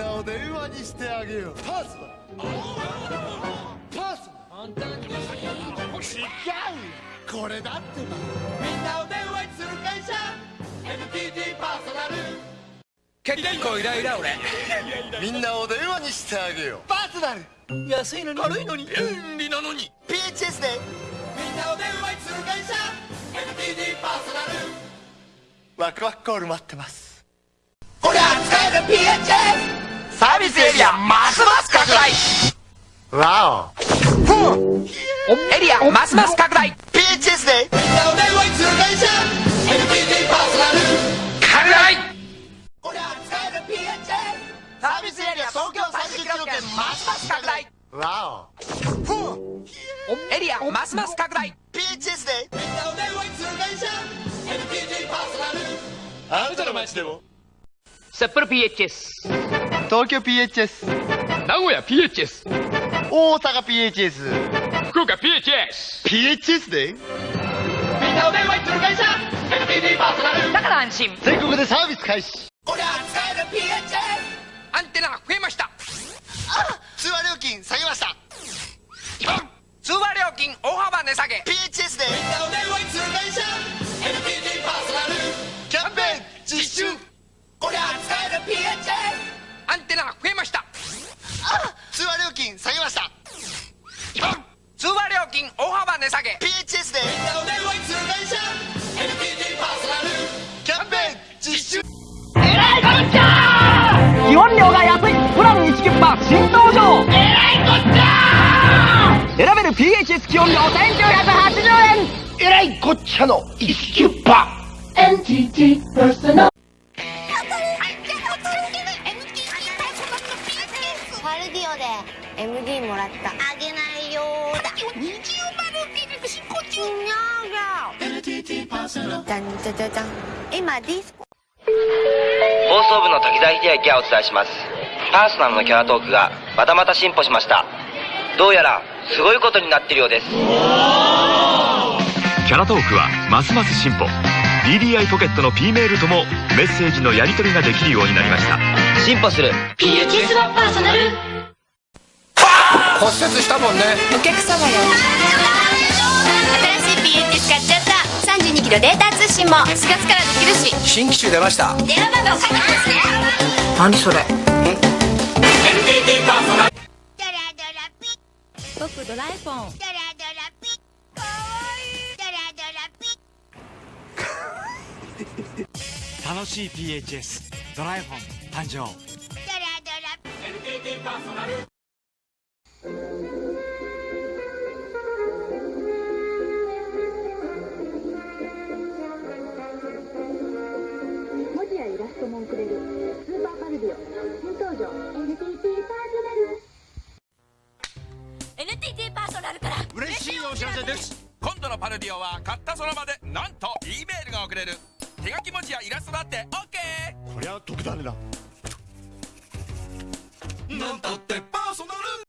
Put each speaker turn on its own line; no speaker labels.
なを電話にしてあげよう。パースはパースは違うこれだってば。みんなを電話にする会社。NTT パーソナル。
結構イライラ俺。
みんなを電話にしてあげよう。パーソナル。
安いのに。軽いのに。便利なのに。
PHS でみんなを電話にする会社。NTT パーソナル。ワクワクコール待ってます。こりゃ使える PHS
サービスエリアますます拡大。
わ
エリアますます拡大。
お PHS でみんなを電話にする会社 NTT パーソナル
拡大。
こりゃ使える PHS サービスエリア東京30キロ圏
ますます拡大。
わ
エリアますます拡大。
PHS でみんなを電話にする会社？NTT パーソナル。あなたの街でも。
札幌 PHS
東京 PHS
名古屋 PHS
大阪 PHS
福岡 PHS
PHS で？
みんなお電話にする会社。NTT パーソナルだから安心。
全国でサービス開始。こりゃ使える PHS
アンテナ増えました。
通話料金下げました
金下げました。
通話料金
大幅値下げ。
PHS でみんなお電話にする会社 NTT パーソナルキャンペーン実施中。
基本料が安いプラン1キュッパ新登場。えらいこっちゃ選べる PHS 基本料1980円。
えらいこっちゃの1キュッパ
NTT Personal
パルディオで MD もらった。あげないよーだ。二重丸ビル進行中にゃーが。コ。
放送部の滝沢秀明がお伝えします。パーソナルのキャラトークがまたまた進歩しました。どうやらすごいことになってるようです。
キャラトークはますます進歩。DDI ポケットの P メールともメッセージのやり取りができるようになりました。
進歩する。
PHS はパーソナル
骨折したもんね。
お客様よ。新しい PHS 買っちゃった。32キロデータ通信も。4月からできるし。
新機種出ました。
電話番号書いてますね。
何それ？
僕ドラえ？もんドラドラピかわいいドラドラピ
楽しい PHS ドラえフォン誕生。
ドラドラ
文字やイラストも送れる。スーパーパルディオ。新登場。NTT パーソナル
NTT パーソナルから。
嬉しいお知らせです。
今度のパルディオは買ったその場でなんと E メールが送れる。手書き文字やイラストだって OK
こりゃ得だ。ねな
なんたってパーソナル